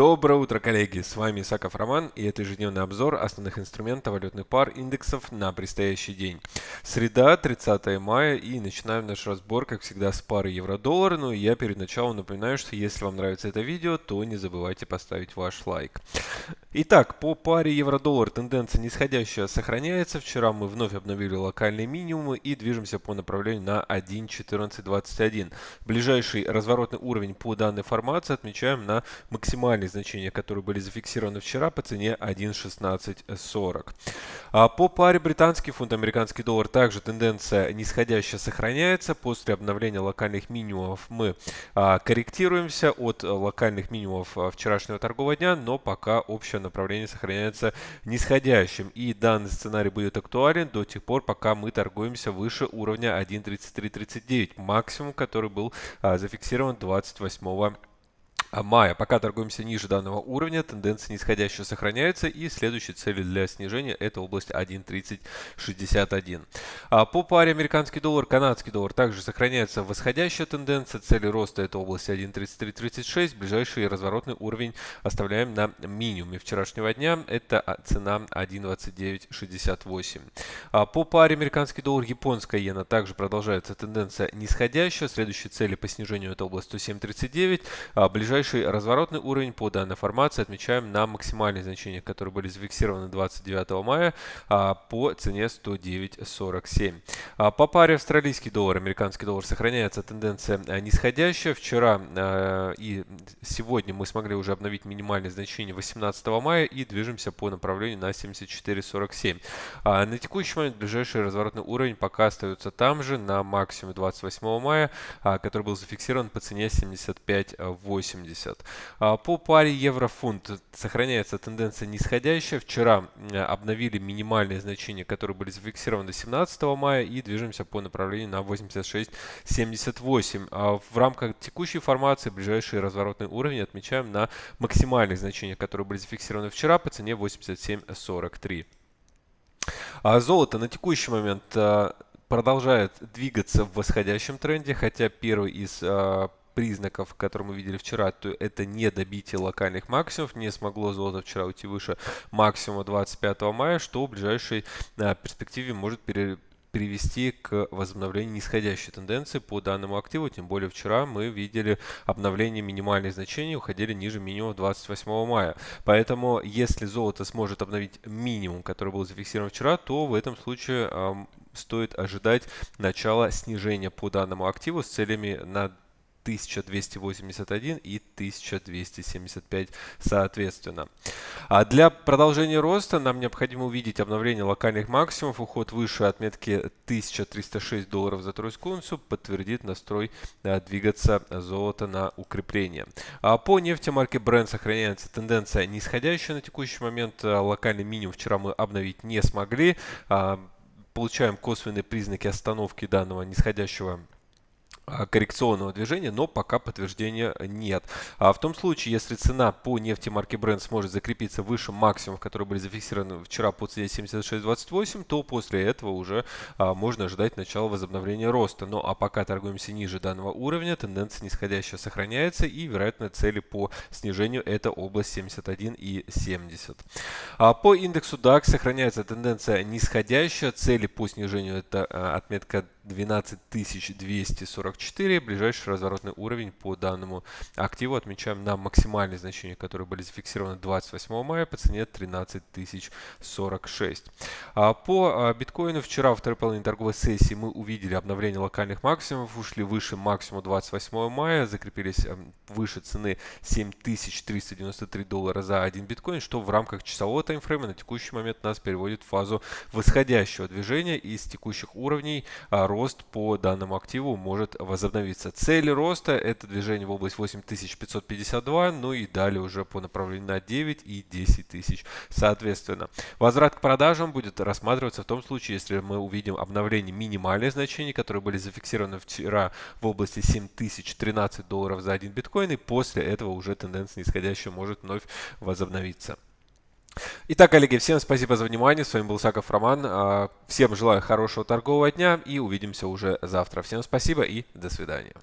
Доброе утро, коллеги! С вами Исаков Роман и это ежедневный обзор основных инструментов валютных пар индексов на предстоящий день. Среда, 30 мая и начинаем наш разбор, как всегда, с пары евро-доллар. Ну и я перед началом напоминаю, что если вам нравится это видео, то не забывайте поставить ваш лайк. Итак, по паре евро-доллар тенденция нисходящая сохраняется. Вчера мы вновь обновили локальные минимумы и движемся по направлению на 1.1421. Ближайший разворотный уровень по данной формации отмечаем на максимальный значения, которые были зафиксированы вчера по цене 1.1640. А по паре британский фунт, американский доллар также тенденция нисходящая сохраняется. После обновления локальных минимумов мы а, корректируемся от локальных минимумов а, вчерашнего торгового дня, но пока общее направление сохраняется нисходящим. И данный сценарий будет актуален до тех пор, пока мы торгуемся выше уровня 1.3339, максимум, который был а, зафиксирован 28 а мая. Пока торгуемся ниже данного уровня, тенденция нисходящая сохраняется и следующей целью для снижения это область 1.3061. А по паре американский доллар, канадский доллар также сохраняется восходящая тенденция. Цели роста это область 1.3336. Ближайший разворотный уровень оставляем на минимуме вчерашнего дня. Это а, цена 1.2968. А по паре американский доллар, японская иена также продолжается тенденция нисходящая. Следующие цели по снижению это область 107.39. А ближайший Ближайший разворотный уровень по данной формации отмечаем на максимальные значения, которые были зафиксированы 29 мая а, по цене 109.47. А, по паре австралийский доллар, американский доллар сохраняется тенденция а, нисходящая. Вчера и сегодня мы смогли уже обновить минимальные значения 18 мая и движемся по направлению на 74.47. На текущий момент ближайший разворотный уровень пока остается там же, на максимуме 28 мая, который был зафиксирован по цене 75.80. 70. А, по паре евро-фунт сохраняется тенденция нисходящая. Вчера обновили минимальные значения, которые были зафиксированы 17 мая и движемся по направлению на 86.78. А в рамках текущей формации ближайший разворотный уровень отмечаем на максимальных значениях, которые были зафиксированы вчера по цене 87.43. А золото на текущий момент продолжает двигаться в восходящем тренде, хотя первый из признаков, которые мы видели вчера, то это не добитие локальных максимумов. Не смогло золото вчера уйти выше максимума 25 мая, что в ближайшей а, перспективе может пере привести к возобновлению нисходящей тенденции по данному активу. Тем более вчера мы видели обновление минимальных значений, уходили ниже минимума 28 мая. Поэтому если золото сможет обновить минимум, который был зафиксирован вчера, то в этом случае э, стоит ожидать начала снижения по данному активу с целями на 1281 и 1275 соответственно. А для продолжения роста нам необходимо увидеть обновление локальных максимумов. Уход выше отметки 1306 долларов за тройскую унцию подтвердит настрой а, двигаться золото на укрепление. А по нефти марки Brent сохраняется тенденция нисходящая на текущий момент. А, локальный минимум вчера мы обновить не смогли. А, получаем косвенные признаки остановки данного нисходящего коррекционного движения, но пока подтверждения нет. А в том случае, если цена по нефти марки Brent сможет закрепиться выше максимумов, которые были зафиксированы вчера по цене 76.28, то после этого уже а, можно ожидать начала возобновления роста. Ну а пока торгуемся ниже данного уровня, тенденция нисходящая сохраняется и вероятно цели по снижению это область 71 и 70. А по индексу DAX сохраняется тенденция нисходящая, цели по снижению это а, отметка 12244. Ближайший разворотный уровень по данному активу отмечаем на максимальные значения, которые были зафиксированы 28 мая по цене 13046. А по а, биткоину вчера во второй половине торговой сессии мы увидели обновление локальных максимумов, ушли выше максимума 28 мая, закрепились эм, выше цены 7393 доллара за один биткоин, что в рамках часового таймфрейма на текущий момент нас переводит в фазу восходящего движения из текущих уровней роста рост по данному активу может возобновиться. Цель роста это движение в область 8552, ну и далее уже по направлению на 9 и 10 тысяч соответственно. Возврат к продажам будет рассматриваться в том случае, если мы увидим обновление минимальных значений, которые были зафиксированы вчера в области 7013 долларов за один биткоин, и после этого уже тенденция нисходящая может вновь возобновиться. Итак, коллеги, всем спасибо за внимание. С вами был Саков Роман. А, всем желаю хорошего торгового дня и увидимся уже завтра. Всем спасибо и до свидания.